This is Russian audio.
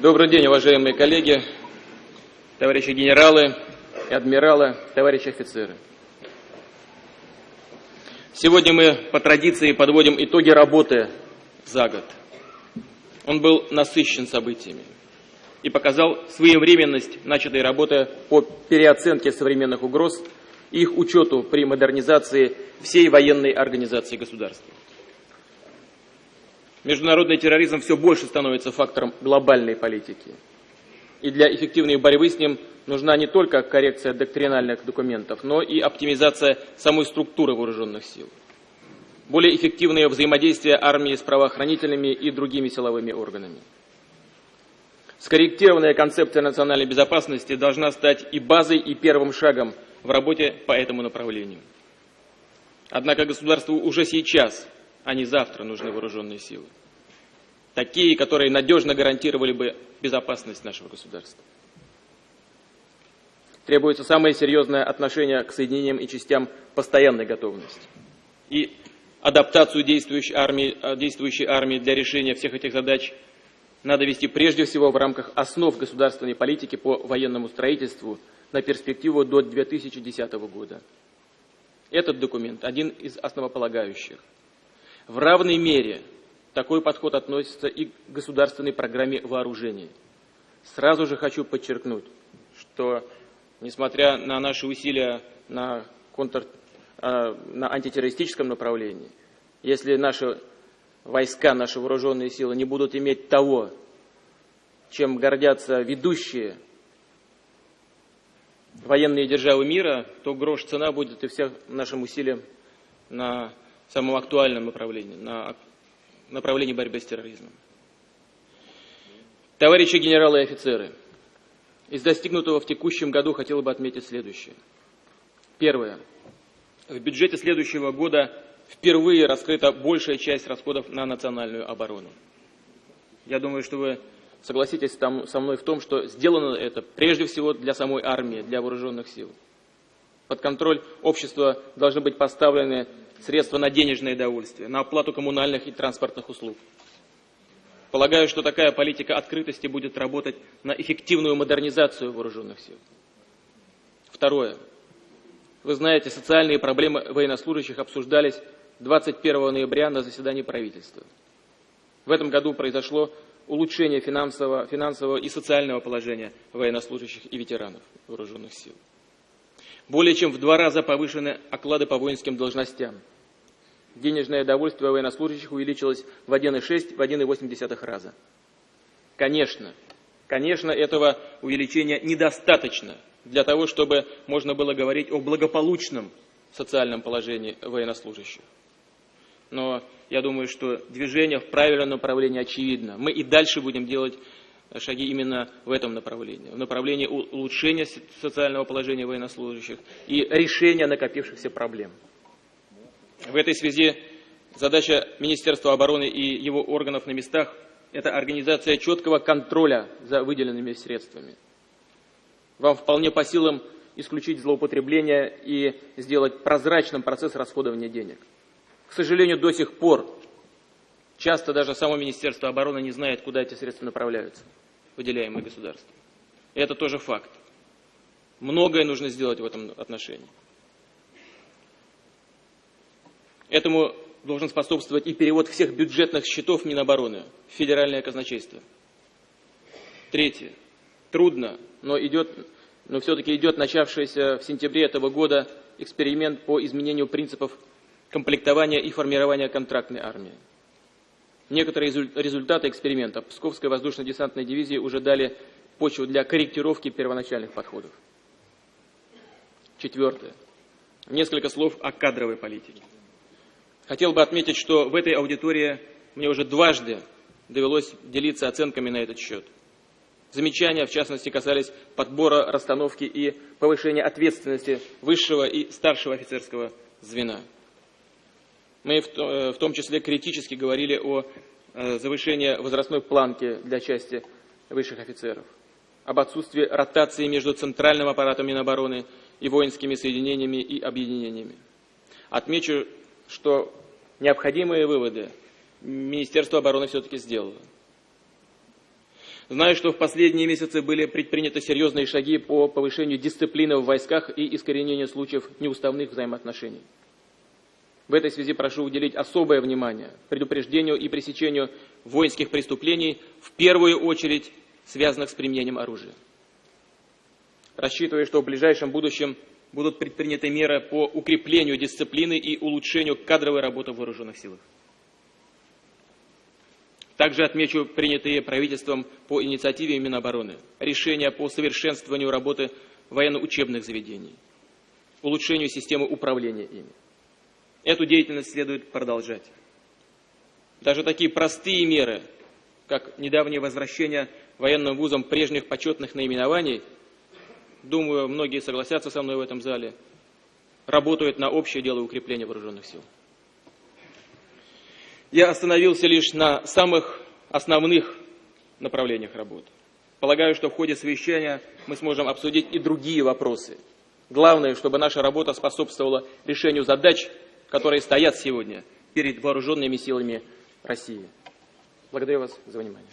Добрый день, уважаемые коллеги, товарищи генералы, адмиралы, товарищи офицеры. Сегодня мы по традиции подводим итоги работы за год. Он был насыщен событиями и показал своевременность начатой работы по переоценке современных угроз и их учету при модернизации всей военной организации государства. Международный терроризм все больше становится фактором глобальной политики. И для эффективной борьбы с ним нужна не только коррекция доктринальных документов, но и оптимизация самой структуры вооруженных сил. Более эффективное взаимодействие армии с правоохранительными и другими силовыми органами. Скорректированная концепция национальной безопасности должна стать и базой, и первым шагом в работе по этому направлению. Однако государству уже сейчас а не завтра нужны вооруженные силы. Такие, которые надежно гарантировали бы безопасность нашего государства. Требуется самое серьезное отношение к соединениям и частям постоянной готовности. И адаптацию действующей армии, а, действующей армии для решения всех этих задач надо вести прежде всего в рамках основ государственной политики по военному строительству на перспективу до 2010 года. Этот документ один из основополагающих. В равной мере такой подход относится и к государственной программе вооружений. Сразу же хочу подчеркнуть, что несмотря на наши усилия на, контр, а, на антитеррористическом направлении, если наши войска, наши вооруженные силы не будут иметь того, чем гордятся ведущие военные державы мира, то грош цена будет и всем нашим усилиям на самом актуальном направлении, на направлении борьбы с терроризмом. Товарищи генералы и офицеры, из достигнутого в текущем году хотел бы отметить следующее. Первое. В бюджете следующего года впервые раскрыта большая часть расходов на национальную оборону. Я думаю, что вы согласитесь там, со мной в том, что сделано это прежде всего для самой армии, для вооруженных сил. Под контроль общества должны быть поставлены средства на денежное довольствие, на оплату коммунальных и транспортных услуг. Полагаю, что такая политика открытости будет работать на эффективную модернизацию вооруженных сил. Второе. Вы знаете, социальные проблемы военнослужащих обсуждались 21 ноября на заседании правительства. В этом году произошло улучшение финансового, финансового и социального положения военнослужащих и ветеранов вооруженных сил. Более чем в два раза повышены оклады по воинским должностям. Денежное довольствие военнослужащих увеличилось в 1,6, в 1,8 раза. Конечно, конечно, этого увеличения недостаточно для того, чтобы можно было говорить о благополучном социальном положении военнослужащих. Но я думаю, что движение в правильном направлении очевидно. Мы и дальше будем делать шаги именно в этом направлении, в направлении улучшения социального положения военнослужащих и решения накопившихся проблем. В этой связи задача Министерства обороны и его органов на местах – это организация четкого контроля за выделенными средствами. Вам вполне по силам исключить злоупотребление и сделать прозрачным процесс расходования денег. К сожалению, до сих пор часто даже само Министерство обороны не знает, куда эти средства направляются выделяемые государством. Это тоже факт. Многое нужно сделать в этом отношении. Этому должен способствовать и перевод всех бюджетных счетов Минобороны в федеральное казначейство. Третье. Трудно, но, но все-таки идет начавшийся в сентябре этого года эксперимент по изменению принципов комплектования и формирования контрактной армии. Некоторые результаты эксперимента Псковской воздушно-десантной дивизии уже дали почву для корректировки первоначальных подходов. Четвертое. Несколько слов о кадровой политике. Хотел бы отметить, что в этой аудитории мне уже дважды довелось делиться оценками на этот счет. Замечания, в частности, касались подбора, расстановки и повышения ответственности высшего и старшего офицерского звена. Мы в э, том числе критически говорили о э, завышении возрастной планки для части высших офицеров, об отсутствии ротации между центральным аппаратом Минобороны и воинскими соединениями и объединениями. Отмечу, что необходимые выводы Министерство обороны все-таки сделало. Знаю, что в последние месяцы были предприняты серьезные шаги по повышению дисциплины в войсках и искоренению случаев неуставных взаимоотношений. В этой связи прошу уделить особое внимание предупреждению и пресечению воинских преступлений, в первую очередь связанных с применением оружия. Рассчитываю, что в ближайшем будущем будут предприняты меры по укреплению дисциплины и улучшению кадровой работы в вооруженных силах. Также отмечу принятые правительством по инициативе Минобороны решения по совершенствованию работы военно-учебных заведений, улучшению системы управления ими. Эту деятельность следует продолжать. Даже такие простые меры, как недавнее возвращение военным вузам прежних почетных наименований, думаю, многие согласятся со мной в этом зале, работают на общее дело укрепления вооруженных сил. Я остановился лишь на самых основных направлениях работы. Полагаю, что в ходе совещания мы сможем обсудить и другие вопросы. Главное, чтобы наша работа способствовала решению задач, которые стоят сегодня перед вооруженными силами России. Благодарю вас за внимание.